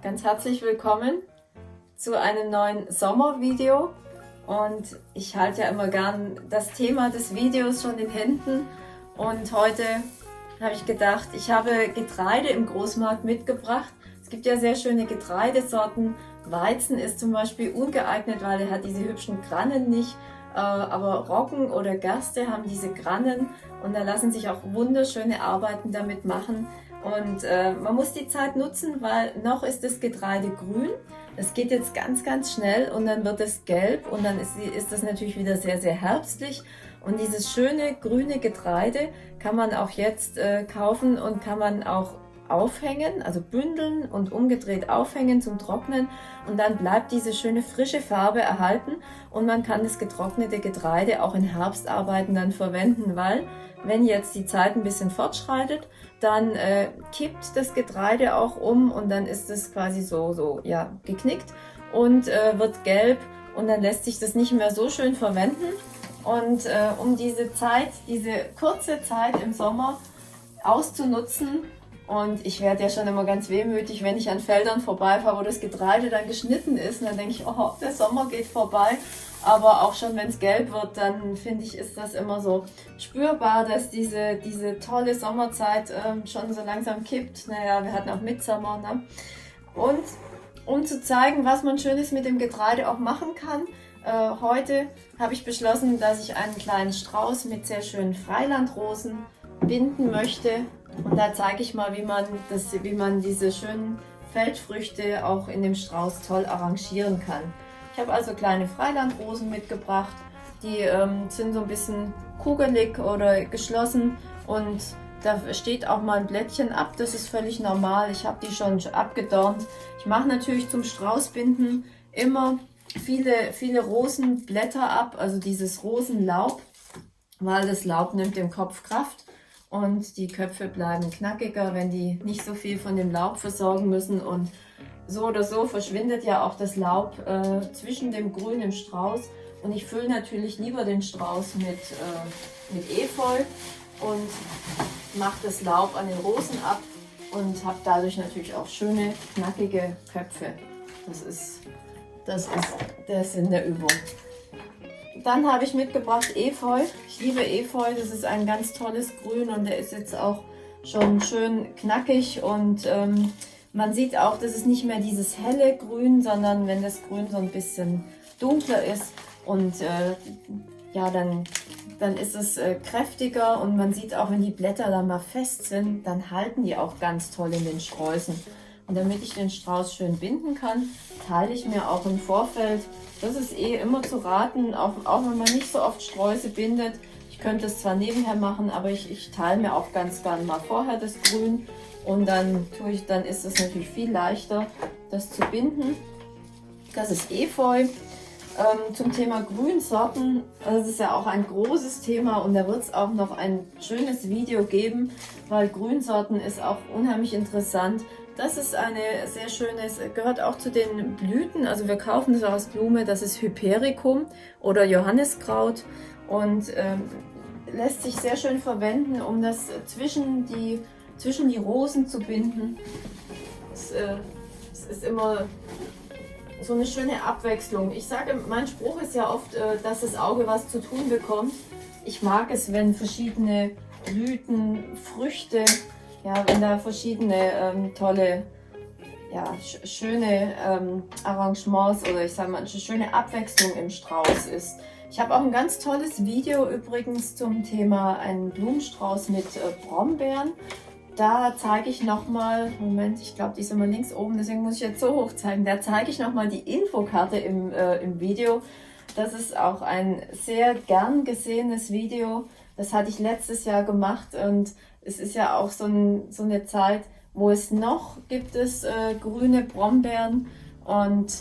ganz herzlich willkommen zu einem neuen Sommervideo und ich halte ja immer gern das Thema des Videos schon in Händen und heute habe ich gedacht, ich habe Getreide im Großmarkt mitgebracht. Es gibt ja sehr schöne Getreidesorten. Weizen ist zum Beispiel ungeeignet, weil er hat diese hübschen Grannen nicht. Äh, aber Roggen oder Gerste haben diese Grannen und da lassen sich auch wunderschöne Arbeiten damit machen. Und äh, man muss die Zeit nutzen, weil noch ist das Getreide grün. Es geht jetzt ganz, ganz schnell und dann wird es gelb und dann ist, ist das natürlich wieder sehr, sehr herbstlich. Und dieses schöne grüne Getreide kann man auch jetzt äh, kaufen und kann man auch aufhängen, also bündeln und umgedreht aufhängen zum Trocknen. Und dann bleibt diese schöne frische Farbe erhalten. Und man kann das getrocknete Getreide auch in Herbstarbeiten dann verwenden, weil wenn jetzt die Zeit ein bisschen fortschreitet, dann äh, kippt das Getreide auch um und dann ist es quasi so, so ja, geknickt und äh, wird gelb. Und dann lässt sich das nicht mehr so schön verwenden. Und äh, um diese Zeit, diese kurze Zeit im Sommer auszunutzen, und ich werde ja schon immer ganz wehmütig, wenn ich an Feldern vorbeifahre, wo das Getreide dann geschnitten ist. Und dann denke ich, oh, der Sommer geht vorbei. Aber auch schon, wenn es gelb wird, dann finde ich, ist das immer so spürbar, dass diese, diese tolle Sommerzeit ähm, schon so langsam kippt. Naja, wir hatten auch Mitsommer. Ne? Und um zu zeigen, was man Schönes mit dem Getreide auch machen kann, äh, heute habe ich beschlossen, dass ich einen kleinen Strauß mit sehr schönen Freilandrosen binden möchte. Und da zeige ich mal, wie man, das, wie man diese schönen Feldfrüchte auch in dem Strauß toll arrangieren kann. Ich habe also kleine Freilandrosen mitgebracht. Die ähm, sind so ein bisschen kugelig oder geschlossen und da steht auch mal ein Blättchen ab. Das ist völlig normal. Ich habe die schon abgedornt. Ich mache natürlich zum Straußbinden immer viele, viele Rosenblätter ab, also dieses Rosenlaub, weil das Laub nimmt dem Kopf Kraft und die Köpfe bleiben knackiger, wenn die nicht so viel von dem Laub versorgen müssen und so oder so verschwindet ja auch das Laub äh, zwischen dem Grün im Strauß und ich fülle natürlich lieber den Strauß mit, äh, mit Efeu und mache das Laub an den Rosen ab und habe dadurch natürlich auch schöne, knackige Köpfe. Das ist, das ist der Sinn der Übung. Dann habe ich mitgebracht Efeu. Ich liebe Efeu, das ist ein ganz tolles Grün und der ist jetzt auch schon schön knackig und ähm, man sieht auch, das ist nicht mehr dieses helle Grün, sondern wenn das Grün so ein bisschen dunkler ist und äh, ja, dann, dann ist es äh, kräftiger und man sieht auch, wenn die Blätter dann mal fest sind, dann halten die auch ganz toll in den Sträußen. Und damit ich den Strauß schön binden kann, teile ich mir auch im Vorfeld, das ist eh immer zu raten, auch, auch wenn man nicht so oft Sträuße bindet. Ich könnte es zwar nebenher machen, aber ich, ich teile mir auch ganz gern mal vorher das Grün und dann tue ich, dann ist es natürlich viel leichter, das zu binden. Das ist Efeu. Ähm, zum Thema Grünsorten, das ist ja auch ein großes Thema und da wird es auch noch ein schönes Video geben, weil Grünsorten ist auch unheimlich interessant. Das ist eine sehr schönes, gehört auch zu den Blüten, also wir kaufen das aus Blume, das ist Hypericum oder Johanniskraut und ähm, lässt sich sehr schön verwenden, um das zwischen die, zwischen die Rosen zu binden. Es, äh, es ist immer so eine schöne Abwechslung. Ich sage, mein Spruch ist ja oft, äh, dass das Auge was zu tun bekommt. Ich mag es, wenn verschiedene Blüten, Früchte, ja, wenn da verschiedene ähm, tolle, ja, sch schöne ähm, Arrangements oder ich sage mal, eine schöne Abwechslung im Strauß ist. Ich habe auch ein ganz tolles Video übrigens zum Thema einen Blumenstrauß mit äh, Brombeeren. Da zeige ich nochmal, Moment, ich glaube, die ist immer links oben, deswegen muss ich jetzt so hoch zeigen. Da zeige ich nochmal die Infokarte im, äh, im Video. Das ist auch ein sehr gern gesehenes Video. Das hatte ich letztes Jahr gemacht und es ist ja auch so, ein, so eine Zeit, wo es noch gibt es äh, grüne Brombeeren und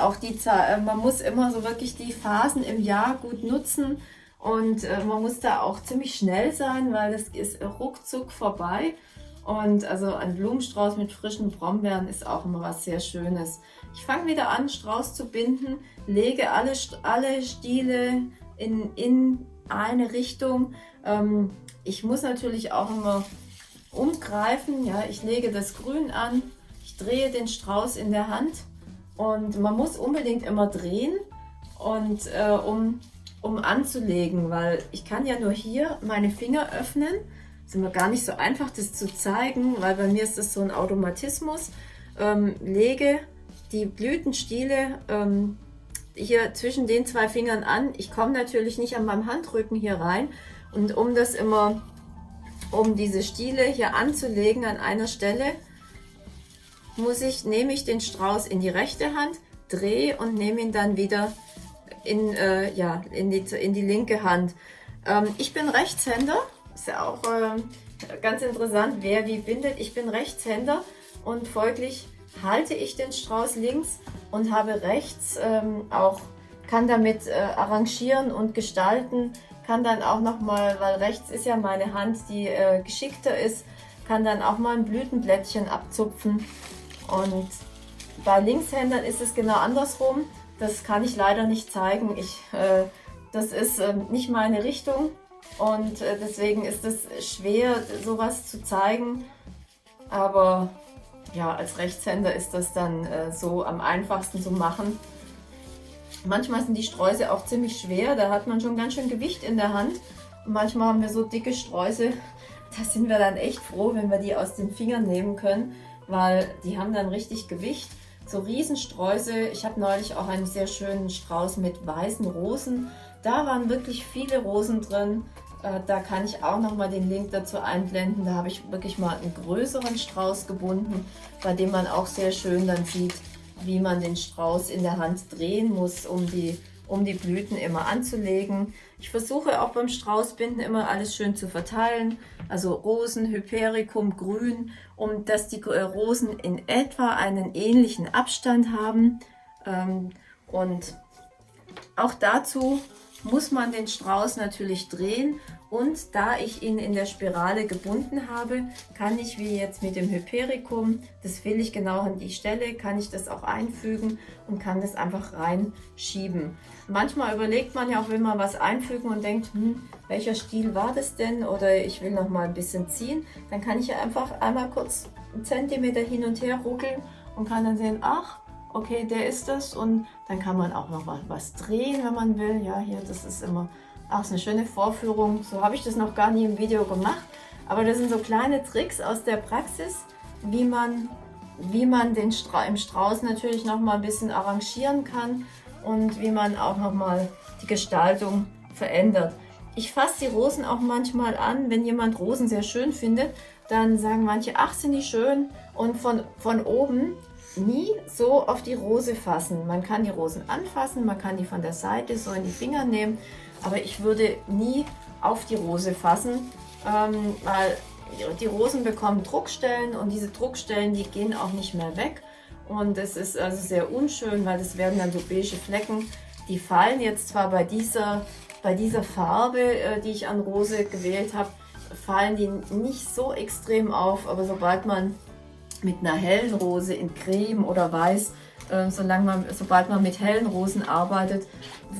auch die Zeit, äh, man muss immer so wirklich die Phasen im Jahr gut nutzen und äh, man muss da auch ziemlich schnell sein, weil das ist ruckzuck vorbei. Und also ein Blumenstrauß mit frischen Brombeeren ist auch immer was sehr Schönes. Ich fange wieder an, Strauß zu binden, lege alle, alle Stiele in, in eine Richtung. Ähm, ich muss natürlich auch immer umgreifen. Ja, ich lege das Grün an, ich drehe den Strauß in der Hand und man muss unbedingt immer drehen, und äh, um, um anzulegen, weil ich kann ja nur hier meine Finger öffnen. Ist immer gar nicht so einfach, das zu zeigen, weil bei mir ist das so ein Automatismus. Ähm, lege die Blütenstiele ähm, hier zwischen den zwei Fingern an. Ich komme natürlich nicht an meinem Handrücken hier rein und um das immer, um diese Stiele hier anzulegen an einer Stelle, muss ich, nehme ich den Strauß in die rechte Hand, drehe und nehme ihn dann wieder in, äh, ja, in, die, in die linke Hand. Ähm, ich bin Rechtshänder, ist ja auch äh, ganz interessant, wer wie bindet. Ich bin Rechtshänder und folglich halte ich den Strauß links und habe rechts ähm, auch, kann damit äh, arrangieren und gestalten, kann dann auch nochmal, weil rechts ist ja meine Hand, die äh, geschickter ist, kann dann auch mal ein Blütenblättchen abzupfen und bei Linkshändern ist es genau andersrum. Das kann ich leider nicht zeigen. Ich, äh, das ist äh, nicht meine Richtung und äh, deswegen ist es schwer, sowas zu zeigen. Aber ja, als Rechtshänder ist das dann äh, so am einfachsten zu machen. Manchmal sind die Sträuße auch ziemlich schwer, da hat man schon ganz schön Gewicht in der Hand. Und manchmal haben wir so dicke Sträuße, da sind wir dann echt froh, wenn wir die aus den Fingern nehmen können, weil die haben dann richtig Gewicht so Riesensträuße. Ich habe neulich auch einen sehr schönen Strauß mit weißen Rosen. Da waren wirklich viele Rosen drin. Äh, da kann ich auch nochmal den Link dazu einblenden. Da habe ich wirklich mal einen größeren Strauß gebunden, bei dem man auch sehr schön dann sieht, wie man den Strauß in der Hand drehen muss, um die um die Blüten immer anzulegen. Ich versuche auch beim Straußbinden immer alles schön zu verteilen, also Rosen, Hypericum, Grün, um dass die Rosen in etwa einen ähnlichen Abstand haben. Ähm, und auch dazu muss man den Strauß natürlich drehen. Und da ich ihn in der Spirale gebunden habe, kann ich wie jetzt mit dem Hypericum, das will ich genau an die Stelle, kann ich das auch einfügen und kann das einfach reinschieben. Manchmal überlegt man ja auch, will man was einfügen und denkt, hm, welcher Stiel war das denn? Oder ich will noch mal ein bisschen ziehen, dann kann ich ja einfach einmal kurz einen Zentimeter hin und her ruckeln und kann dann sehen, ach, okay, der ist das und dann kann man auch noch was drehen, wenn man will. Ja, hier, das ist immer auch eine schöne Vorführung. So habe ich das noch gar nie im Video gemacht. Aber das sind so kleine Tricks aus der Praxis, wie man, wie man den Stra im Strauß natürlich noch mal ein bisschen arrangieren kann und wie man auch noch mal die Gestaltung verändert. Ich fasse die Rosen auch manchmal an, wenn jemand Rosen sehr schön findet, dann sagen manche, ach sind die schön und von, von oben nie so auf die Rose fassen. Man kann die Rosen anfassen, man kann die von der Seite so in die Finger nehmen aber ich würde nie auf die Rose fassen, ähm, weil die Rosen bekommen Druckstellen und diese Druckstellen, die gehen auch nicht mehr weg. Und es ist also sehr unschön, weil das werden dann so beige Flecken. Die fallen jetzt zwar bei dieser, bei dieser Farbe, äh, die ich an Rose gewählt habe, fallen die nicht so extrem auf, aber sobald man mit einer hellen Rose in Creme oder Weiß äh, solange man, sobald man mit hellen Rosen arbeitet,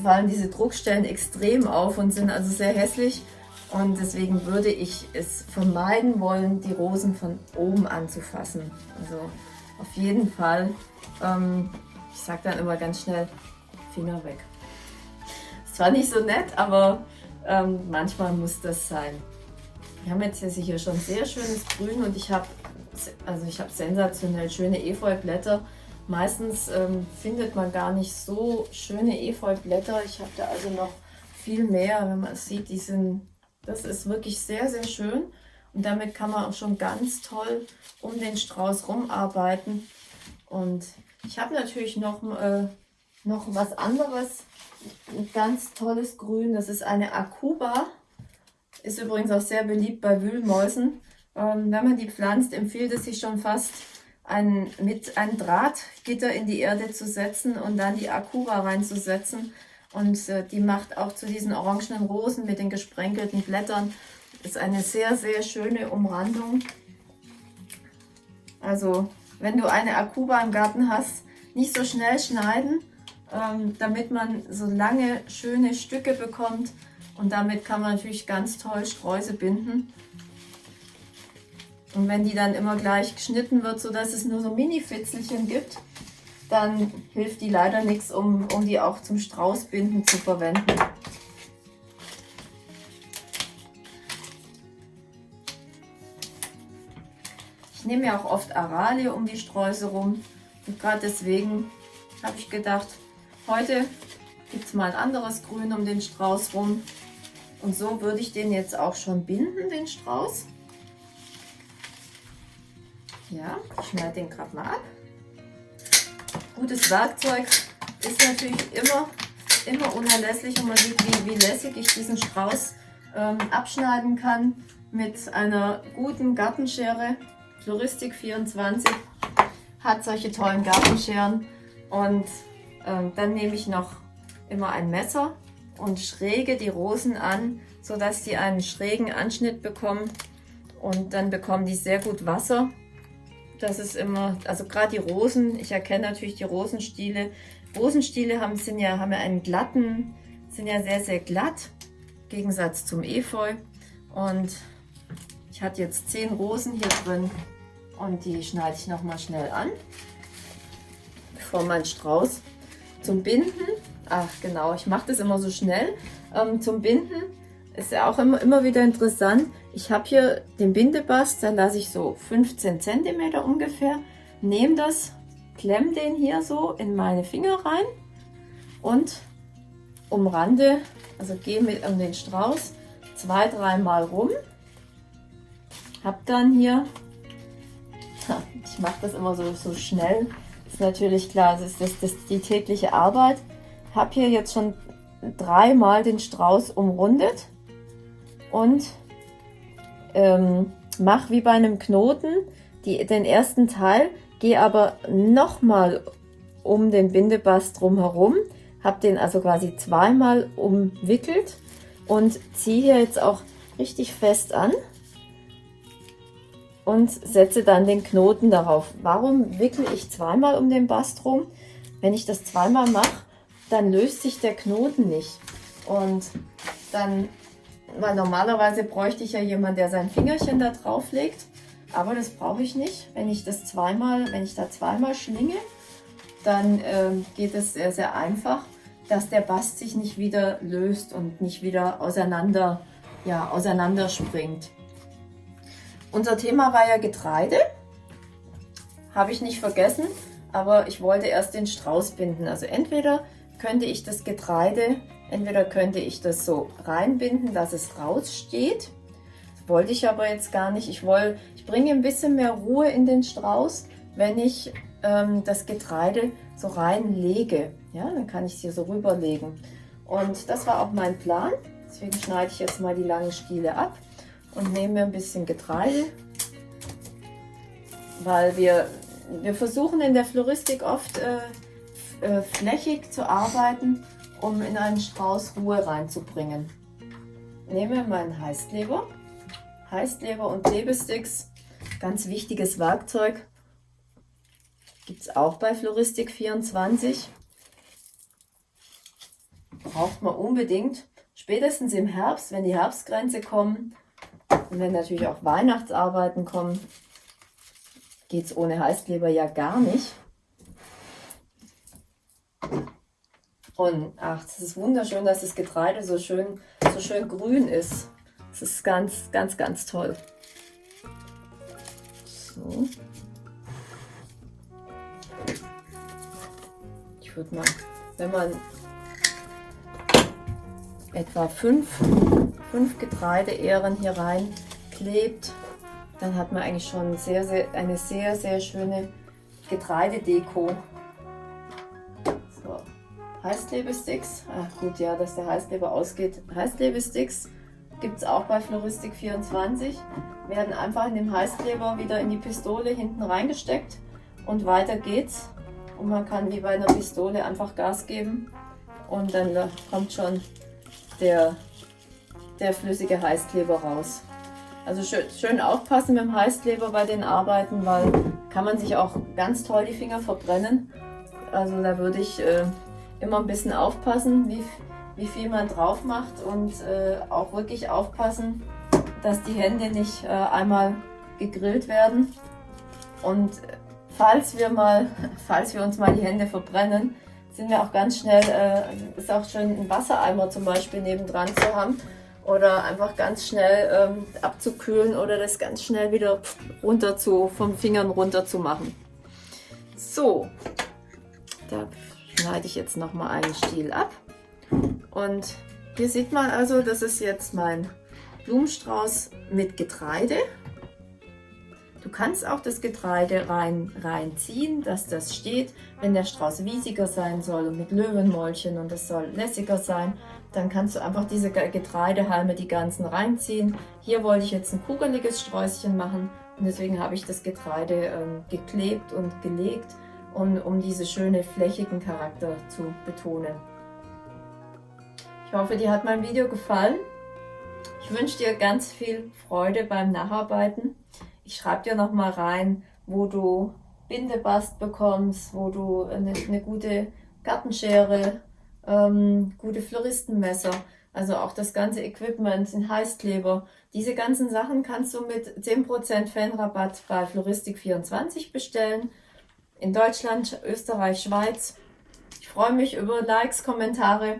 fallen diese Druckstellen extrem auf und sind also sehr hässlich. Und deswegen würde ich es vermeiden wollen, die Rosen von oben anzufassen. Also auf jeden Fall, ähm, ich sage dann immer ganz schnell, Finger weg. Ist zwar nicht so nett, aber ähm, manchmal muss das sein. Wir haben jetzt hier schon sehr schönes Grün und ich habe also ich habe sensationell schöne Efeublätter. Meistens ähm, findet man gar nicht so schöne Efeublätter. Ich habe da also noch viel mehr, wenn man es sieht. Die sind, das ist wirklich sehr, sehr schön. Und damit kann man auch schon ganz toll um den Strauß rumarbeiten. Und ich habe natürlich noch, äh, noch was anderes, ein ganz tolles Grün. Das ist eine Akuba. Ist übrigens auch sehr beliebt bei Wühlmäusen. Ähm, wenn man die pflanzt, empfiehlt es sich schon fast ein, mit einem Drahtgitter in die Erde zu setzen und dann die Akura reinzusetzen. Und äh, die macht auch zu diesen orangenen Rosen mit den gesprenkelten Blättern. Ist eine sehr, sehr schöne Umrandung. Also, wenn du eine Akuba im Garten hast, nicht so schnell schneiden, ähm, damit man so lange schöne Stücke bekommt. Und damit kann man natürlich ganz toll Sträuße binden. Und wenn die dann immer gleich geschnitten wird, sodass es nur so Mini-Fitzelchen gibt, dann hilft die leider nichts, um, um die auch zum Straußbinden zu verwenden. Ich nehme ja auch oft Aralie um die Sträuße rum und gerade deswegen habe ich gedacht, heute gibt es mal ein anderes Grün um den Strauß rum. Und so würde ich den jetzt auch schon binden, den Strauß. Ja, ich schneide den gerade mal ab. Gutes Werkzeug ist natürlich immer, immer unerlässlich und man sieht, wie, wie lässig ich diesen Strauß ähm, abschneiden kann mit einer guten Gartenschere. Floristik 24 hat solche tollen Gartenscheren und ähm, dann nehme ich noch immer ein Messer und schräge die Rosen an, sodass sie einen schrägen Anschnitt bekommen und dann bekommen die sehr gut Wasser das ist immer, also gerade die Rosen, ich erkenne natürlich die Rosenstiele. Rosenstiele haben, sind ja, haben ja einen glatten, sind ja sehr, sehr glatt, im Gegensatz zum Efeu. Und ich hatte jetzt zehn Rosen hier drin und die schneide ich nochmal schnell an, bevor mein Strauß zum Binden, ach genau, ich mache das immer so schnell, ähm, zum Binden ist ja auch immer, immer wieder interessant. Ich habe hier den Bindebast, da lasse ich so 15 cm ungefähr. Nehme das, klemme den hier so in meine Finger rein und umrande, also gehe mit um den Strauß zwei, dreimal rum. Hab dann hier, ich mache das immer so, so schnell, ist natürlich klar, das ist, das, das die tägliche Arbeit. Habe hier jetzt schon dreimal den Strauß umrundet und ähm, mach wie bei einem Knoten die, den ersten Teil, gehe aber nochmal um den Bindebast drumherum, habe den also quasi zweimal umwickelt und ziehe hier jetzt auch richtig fest an und setze dann den Knoten darauf. Warum wickle ich zweimal um den Bast rum? Wenn ich das zweimal mache, dann löst sich der Knoten nicht und dann weil normalerweise bräuchte ich ja jemanden, der sein Fingerchen da drauf legt. Aber das brauche ich nicht. Wenn ich das zweimal, wenn ich da zweimal schlinge, dann äh, geht es sehr, sehr einfach, dass der Bast sich nicht wieder löst und nicht wieder auseinander, ja, auseinander springt. Unser Thema war ja Getreide. Habe ich nicht vergessen, aber ich wollte erst den Strauß binden. Also entweder könnte ich das Getreide Entweder könnte ich das so reinbinden, dass es raussteht. Das wollte ich aber jetzt gar nicht. Ich, wollte, ich bringe ein bisschen mehr Ruhe in den Strauß, wenn ich ähm, das Getreide so reinlege. Ja, dann kann ich es hier so rüberlegen. Und das war auch mein Plan. Deswegen schneide ich jetzt mal die langen Stiele ab und nehme mir ein bisschen Getreide, weil wir, wir versuchen in der Floristik oft äh, äh, flächig zu arbeiten um in einen Strauß Ruhe reinzubringen. Nehme meinen Heißkleber, Heißkleber und Klebesticks, ganz wichtiges Werkzeug, gibt es auch bei Floristik 24. Braucht man unbedingt, spätestens im Herbst, wenn die Herbstgrenze kommen und wenn natürlich auch Weihnachtsarbeiten kommen, geht es ohne Heißkleber ja gar nicht. Und ach, es ist wunderschön, dass das Getreide so schön, so schön grün ist. Das ist ganz, ganz, ganz toll. So. Ich würde mal, wenn man etwa fünf, fünf Getreideähren hier rein klebt, dann hat man eigentlich schon sehr, sehr, eine sehr, sehr schöne Getreidedeko. Heißklebesticks. Ach gut, ja, dass der Heißkleber ausgeht. Heißklebesticks gibt es auch bei Floristik 24. Werden einfach in dem Heißkleber wieder in die Pistole hinten reingesteckt und weiter geht's. Und man kann wie bei einer Pistole einfach Gas geben und dann kommt schon der, der flüssige Heißkleber raus. Also schön, schön aufpassen mit dem Heißkleber bei den Arbeiten, weil kann man sich auch ganz toll die Finger verbrennen. Also da würde ich äh, immer ein bisschen aufpassen, wie, wie viel man drauf macht und äh, auch wirklich aufpassen, dass die Hände nicht äh, einmal gegrillt werden. Und falls wir mal, falls wir uns mal die Hände verbrennen, sind wir auch ganz schnell, äh, ist auch schön ein Wassereimer zum Beispiel nebendran zu haben oder einfach ganz schnell ähm, abzukühlen oder das ganz schnell wieder runter zu, vom Fingern runter zu machen. So, da schneide ich jetzt noch mal einen Stiel ab und hier sieht man also, das ist jetzt mein Blumenstrauß mit Getreide Du kannst auch das Getreide rein, reinziehen, dass das steht. Wenn der Strauß wiesiger sein soll und mit Löwenmäulchen und es soll lässiger sein, dann kannst du einfach diese Getreidehalme, die ganzen reinziehen. Hier wollte ich jetzt ein kugeliges Sträußchen machen und deswegen habe ich das Getreide ähm, geklebt und gelegt, um, um diesen schönen flächigen Charakter zu betonen. Ich hoffe, dir hat mein Video gefallen. Ich wünsche dir ganz viel Freude beim Nacharbeiten. Ich schreibe dir nochmal rein, wo du Bindebast bekommst, wo du eine, eine gute Gartenschere, ähm, gute Floristenmesser, also auch das ganze Equipment, den Heißkleber. Diese ganzen Sachen kannst du mit 10% Fanrabatt bei Floristik24 bestellen. In Deutschland, Österreich, Schweiz. Ich freue mich über Likes, Kommentare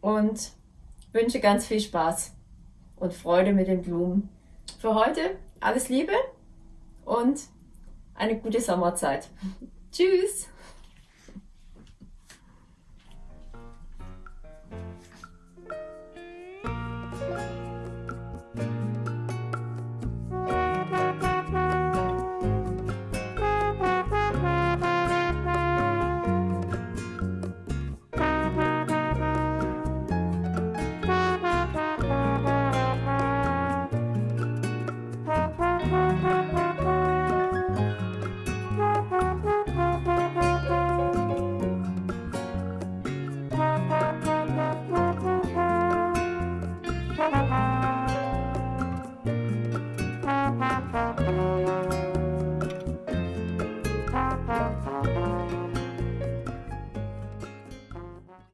und wünsche ganz viel Spaß und Freude mit den Blumen. Für heute alles Liebe und eine gute Sommerzeit. Tschüss!